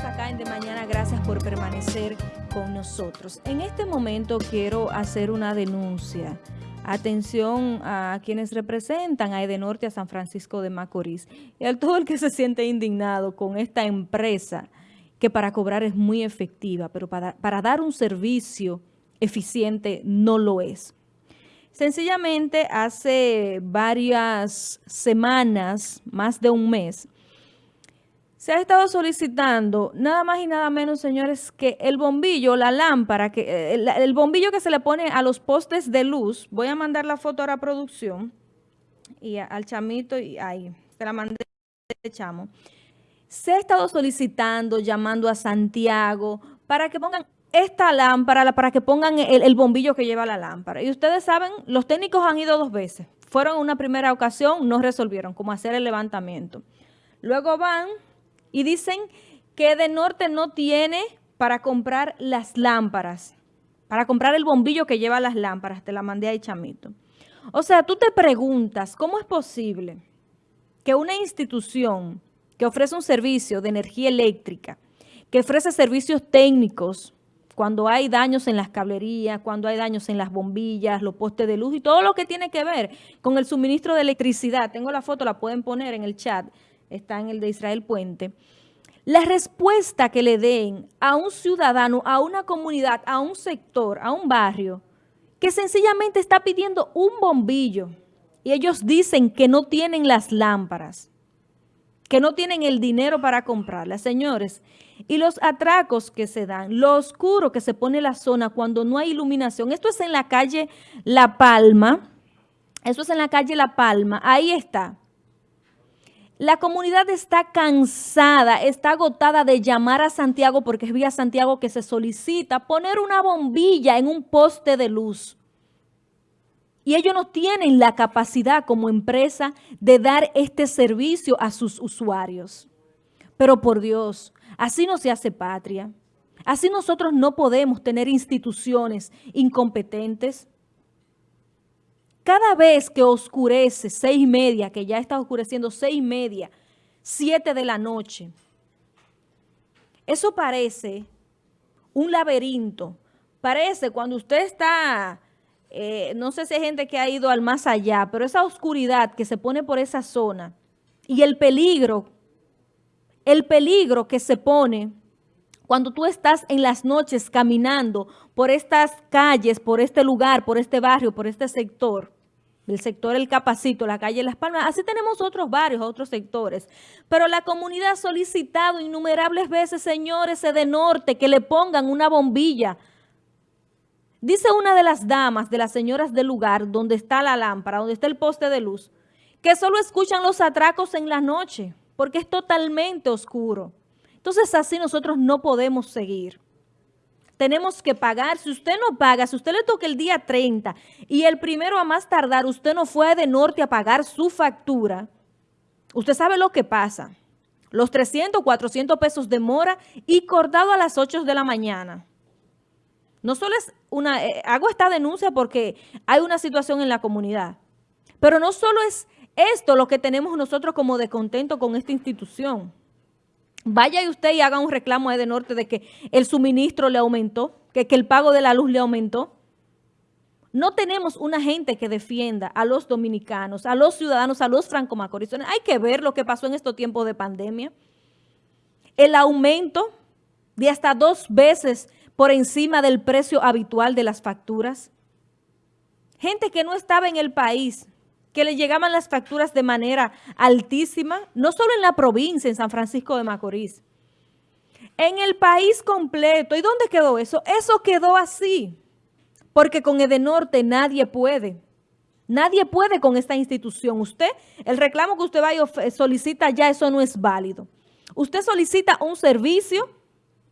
Acá en De Mañana. Gracias por permanecer con nosotros. En este momento quiero hacer una denuncia. Atención a quienes representan a Edenorte, a San Francisco de Macorís y a todo el que se siente indignado con esta empresa que para cobrar es muy efectiva, pero para, para dar un servicio eficiente no lo es. Sencillamente hace varias semanas, más de un mes, se ha estado solicitando nada más y nada menos, señores, que el bombillo, la lámpara, que eh, el, bombillo que se le pone a los postes de luz, voy a mandar la foto a la producción y al chamito, y ahí, se la mandé chamo. Se ha estado solicitando, llamando a Santiago para que pongan esta lámpara, para que pongan el, bombillo que lleva la lámpara. Y ustedes saben, los técnicos han ido dos veces. Fueron una primera ocasión, no resolvieron, como hacer el levantamiento. Luego van y dicen que de norte no tiene para comprar las lámparas, para comprar el bombillo que lleva las lámparas. Te la mandé ahí, chamito. O sea, tú te preguntas, ¿cómo es posible que una institución que ofrece un servicio de energía eléctrica, que ofrece servicios técnicos, cuando hay daños en las cablerías, cuando hay daños en las bombillas, los postes de luz y todo lo que tiene que ver con el suministro de electricidad. Tengo la foto, la pueden poner en el chat está en el de Israel Puente, la respuesta que le den a un ciudadano, a una comunidad, a un sector, a un barrio, que sencillamente está pidiendo un bombillo y ellos dicen que no tienen las lámparas, que no tienen el dinero para comprarlas, señores. Y los atracos que se dan, lo oscuro que se pone la zona cuando no hay iluminación. Esto es en la calle La Palma, eso es en la calle La Palma, ahí está. La comunidad está cansada, está agotada de llamar a Santiago porque es vía Santiago que se solicita poner una bombilla en un poste de luz. Y ellos no tienen la capacidad como empresa de dar este servicio a sus usuarios. Pero por Dios, así no se hace patria. Así nosotros no podemos tener instituciones incompetentes. Cada vez que oscurece, seis y media, que ya está oscureciendo seis y media, siete de la noche, eso parece un laberinto. Parece cuando usted está, eh, no sé si hay gente que ha ido al más allá, pero esa oscuridad que se pone por esa zona y el peligro, el peligro que se pone cuando tú estás en las noches caminando por estas calles, por este lugar, por este barrio, por este sector, el sector El Capacito, la calle Las Palmas, así tenemos otros barrios, otros sectores. Pero la comunidad ha solicitado innumerables veces, señores de norte, que le pongan una bombilla. Dice una de las damas, de las señoras del lugar, donde está la lámpara, donde está el poste de luz, que solo escuchan los atracos en la noche, porque es totalmente oscuro. Entonces así nosotros no podemos seguir. Tenemos que pagar. Si usted no paga, si usted le toca el día 30 y el primero a más tardar usted no fue de norte a pagar su factura, usted sabe lo que pasa. Los 300, 400 pesos de mora y cortado a las 8 de la mañana. No solo es una, eh, hago esta denuncia porque hay una situación en la comunidad, pero no solo es esto lo que tenemos nosotros como descontento con esta institución. Vaya usted y haga un reclamo a Norte de que el suministro le aumentó, que, que el pago de la luz le aumentó. No tenemos una gente que defienda a los dominicanos, a los ciudadanos, a los franco-macorizones. Hay que ver lo que pasó en estos tiempos de pandemia. El aumento de hasta dos veces por encima del precio habitual de las facturas. Gente que no estaba en el país, que le llegaban las facturas de manera altísima, no solo en la provincia, en San Francisco de Macorís, en el país completo. ¿Y dónde quedó eso? Eso quedó así, porque con Edenorte nadie puede. Nadie puede con esta institución. Usted, el reclamo que usted va y solicita ya, eso no es válido. Usted solicita un servicio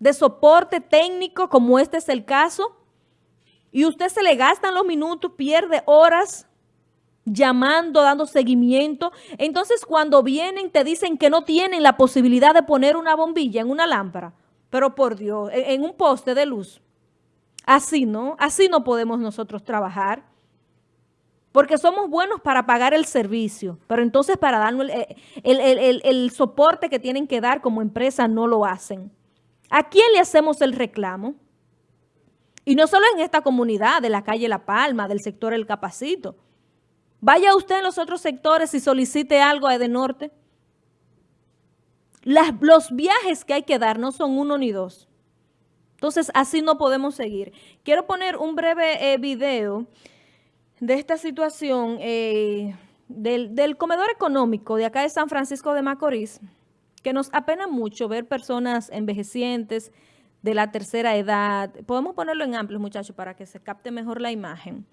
de soporte técnico, como este es el caso, y usted se le gastan los minutos, pierde horas, llamando, dando seguimiento. Entonces, cuando vienen, te dicen que no tienen la posibilidad de poner una bombilla en una lámpara. Pero por Dios, en un poste de luz. Así no, así no podemos nosotros trabajar. Porque somos buenos para pagar el servicio, pero entonces para darnos el, el soporte que tienen que dar como empresa no lo hacen. ¿A quién le hacemos el reclamo? Y no solo en esta comunidad de la calle La Palma, del sector El Capacito. Vaya usted en los otros sectores y solicite algo a Edenorte. Las, los viajes que hay que dar no son uno ni dos. Entonces, así no podemos seguir. Quiero poner un breve eh, video de esta situación eh, del, del comedor económico de acá de San Francisco de Macorís, que nos apena mucho ver personas envejecientes de la tercera edad. Podemos ponerlo en amplio, muchachos, para que se capte mejor la imagen.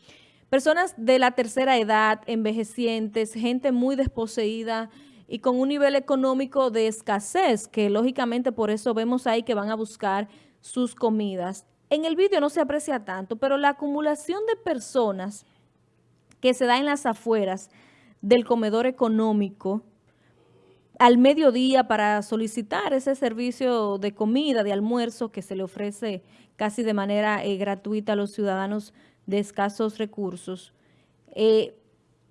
Personas de la tercera edad, envejecientes, gente muy desposeída y con un nivel económico de escasez, que lógicamente por eso vemos ahí que van a buscar sus comidas. En el vídeo no se aprecia tanto, pero la acumulación de personas que se da en las afueras del comedor económico al mediodía para solicitar ese servicio de comida, de almuerzo que se le ofrece casi de manera eh, gratuita a los ciudadanos de escasos recursos, eh,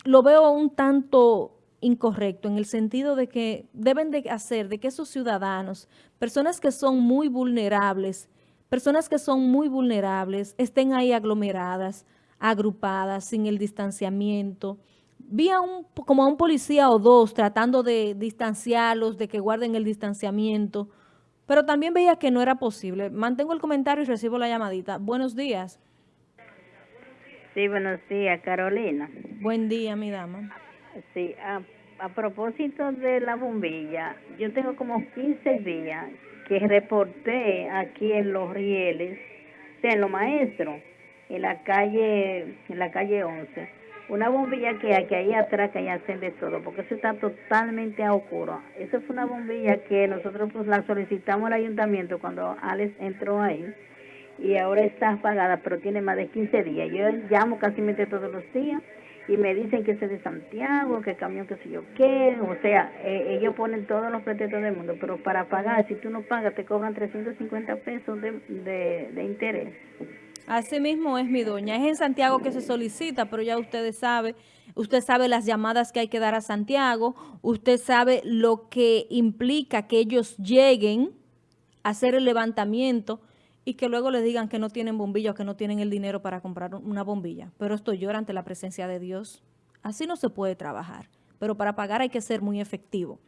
lo veo un tanto incorrecto en el sentido de que deben de hacer de que esos ciudadanos, personas que son muy vulnerables, personas que son muy vulnerables, estén ahí aglomeradas, agrupadas, sin el distanciamiento. Vi a un, como a un policía o dos tratando de distanciarlos, de que guarden el distanciamiento, pero también veía que no era posible. Mantengo el comentario y recibo la llamadita. Buenos días. Sí, buenos días, Carolina. Buen día, mi dama. Sí, a, a propósito de la bombilla, yo tengo como 15 días que reporté aquí en Los Rieles, en Los Maestros, en la calle, en la calle 11, una bombilla que hay, que ahí atrás que hay de todo, porque eso está totalmente a oscuro. Esa fue una bombilla que nosotros pues la solicitamos al ayuntamiento cuando Alex entró ahí y ahora está apagada, pero tiene más de 15 días. Yo llamo casi todos los días y me dicen que es de Santiago, que camión que sé yo qué, o sea, eh, ellos ponen todos los pretextos del mundo, pero para pagar, si tú no pagas, te cobran 350 pesos de, de, de interés. Así mismo es mi doña, es en Santiago que se solicita, pero ya ustedes saben, usted sabe las llamadas que hay que dar a Santiago, usted sabe lo que implica que ellos lleguen a hacer el levantamiento, y que luego le digan que no tienen bombilla o que no tienen el dinero para comprar una bombilla. Pero esto llora ante la presencia de Dios. Así no se puede trabajar, pero para pagar hay que ser muy efectivo.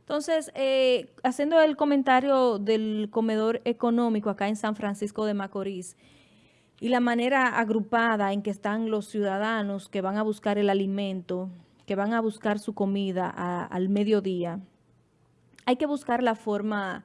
Entonces, eh, haciendo el comentario del comedor económico acá en San Francisco de Macorís y la manera agrupada en que están los ciudadanos que van a buscar el alimento, que van a buscar su comida al mediodía, hay que buscar la forma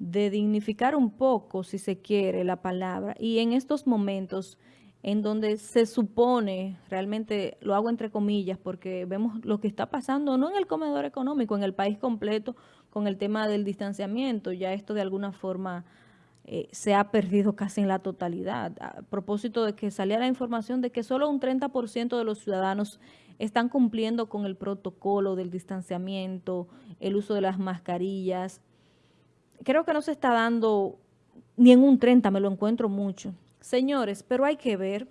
de dignificar un poco, si se quiere, la palabra. Y en estos momentos en donde se supone, realmente lo hago entre comillas, porque vemos lo que está pasando, no en el comedor económico, en el país completo, con el tema del distanciamiento, ya esto de alguna forma eh, se ha perdido casi en la totalidad. A propósito de que salía la información de que solo un 30% de los ciudadanos están cumpliendo con el protocolo del distanciamiento, el uso de las mascarillas, creo que no se está dando ni en un 30, me lo encuentro mucho. Señores, pero hay que ver.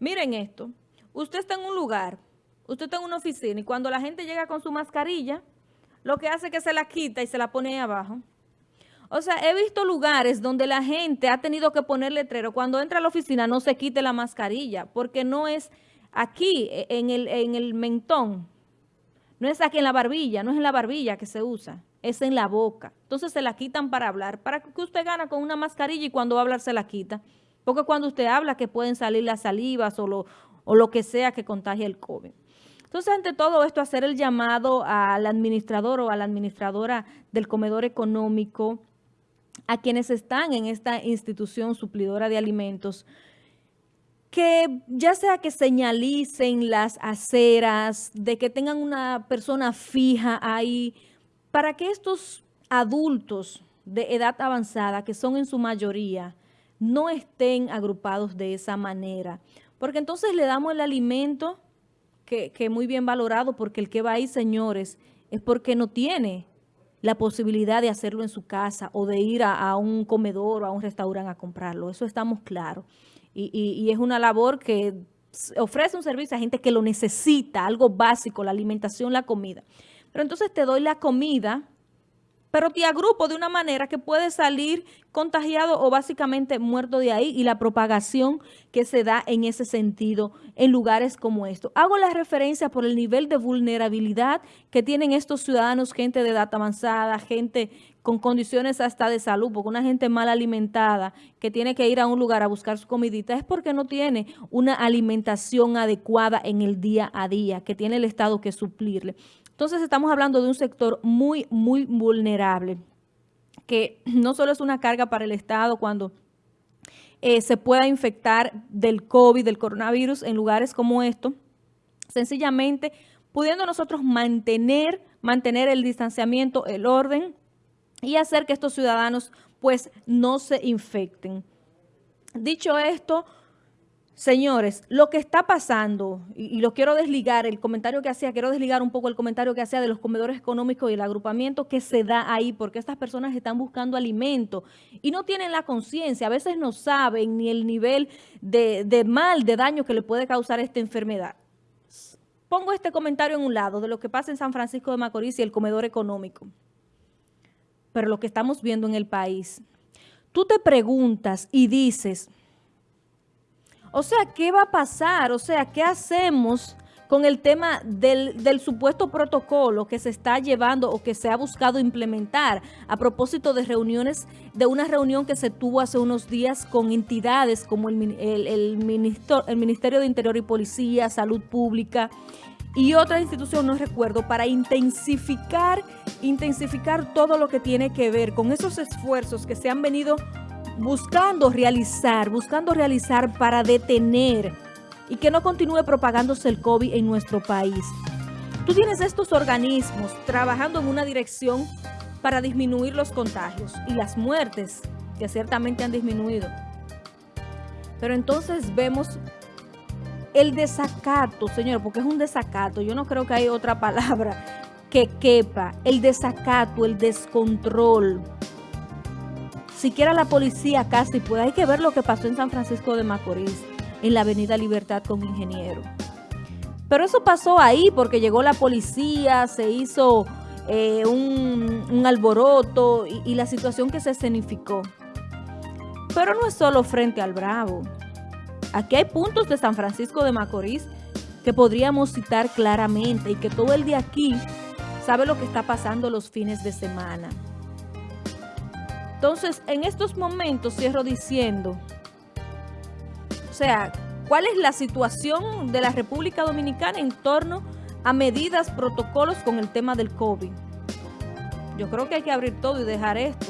Miren esto. Usted está en un lugar, usted está en una oficina y cuando la gente llega con su mascarilla, lo que hace es que se la quita y se la pone ahí abajo. O sea, he visto lugares donde la gente ha tenido que poner letrero. Cuando entra a la oficina no se quite la mascarilla porque no es aquí, e, en el, en el mentón. No es aquí en la barbilla, no es en la barbilla que se usa es en la boca. Entonces se la quitan para hablar. ¿Para que usted gana con una mascarilla y cuando va a hablar se la quita? Porque cuando usted habla que pueden salir las salivas o lo, o lo que sea que contagie el COVID. Entonces, ante todo esto, hacer el llamado al administrador o a la administradora del comedor económico, a quienes están en esta institución suplidora de alimentos, que ya sea que señalicen las aceras, de que tengan una persona fija ahí, para que estos adultos de edad avanzada, que son en su mayoría, no estén agrupados de esa manera. Porque entonces le damos el alimento que, muy bien valorado, porque el que va ahí, señores, es porque no tiene la posibilidad de hacerlo en su casa o de ir a, un comedor o a un restaurante a comprarlo. Eso estamos claros. Y, y, es una labor que ofrece un servicio a gente que lo necesita, algo básico, la alimentación, la comida. Pero entonces te doy la comida pero te agrupo de una manera que puede salir contagiado o básicamente muerto de ahí y la propagación que se da en ese sentido en lugares como estos. Hago la referencia por el nivel de vulnerabilidad que tienen estos ciudadanos, gente de edad avanzada, gente con condiciones hasta de salud, porque una gente mal alimentada que tiene que ir a un lugar a buscar su comidita es porque no tiene una alimentación adecuada en el día a día, que tiene el Estado que suplirle. Entonces estamos hablando de un sector muy, muy vulnerable, que no solo es una carga para el Estado cuando eh, se pueda infectar del COVID, del coronavirus en lugares como estos, sencillamente pudiendo nosotros mantener, mantener el distanciamiento, el orden y hacer que estos ciudadanos pues no se infecten. Dicho esto, Señores, lo que está pasando, y, lo quiero desligar, el comentario que hacía, quiero desligar un poco el comentario que hacía de los comedores económicos y el agrupamiento que se da ahí, porque estas personas están buscando alimento y no tienen la conciencia, a veces no saben ni el nivel de, de mal, de daño que le puede causar esta enfermedad. Pongo este comentario en un lado de lo que pasa en San Francisco de Macorís y el comedor económico, pero lo que estamos viendo en el país. Tú te preguntas y dices... O sea, ¿qué va a pasar? O sea, ¿qué hacemos con el tema del, supuesto protocolo que se está llevando o que se ha buscado implementar a propósito de reuniones, de una reunión que se tuvo hace unos días con entidades como el, el, Ministerio de Interior y Policía, Salud Pública y otra institución, no recuerdo, para intensificar, intensificar todo lo que tiene que ver con esos esfuerzos que se han venido buscando realizar, buscando realizar para detener y que no continúe propagándose el COVID en nuestro país. Tú tienes estos organismos trabajando en una dirección para disminuir los contagios y las muertes, que ciertamente han disminuido. Pero entonces vemos el desacato, señor, porque es un desacato, yo no creo que hay otra palabra que quepa, el desacato, el descontrol, siquiera la policía casi puede. Hay que ver lo que pasó en San Francisco de Macorís, en la avenida Libertad con Ingeniero. Pero eso pasó ahí porque llegó la policía, se hizo eh, un, alboroto y, y la situación que se escenificó. Pero no es solo frente al Bravo. Aquí hay puntos de San Francisco de Macorís que podríamos citar claramente y que todo el de aquí sabe lo que está pasando los fines de semana. Entonces, en estos momentos cierro diciendo, o sea, ¿cuál es la situación de la República Dominicana en torno a medidas, protocolos con el tema del COVID? Yo creo que hay que abrir todo y dejar esto.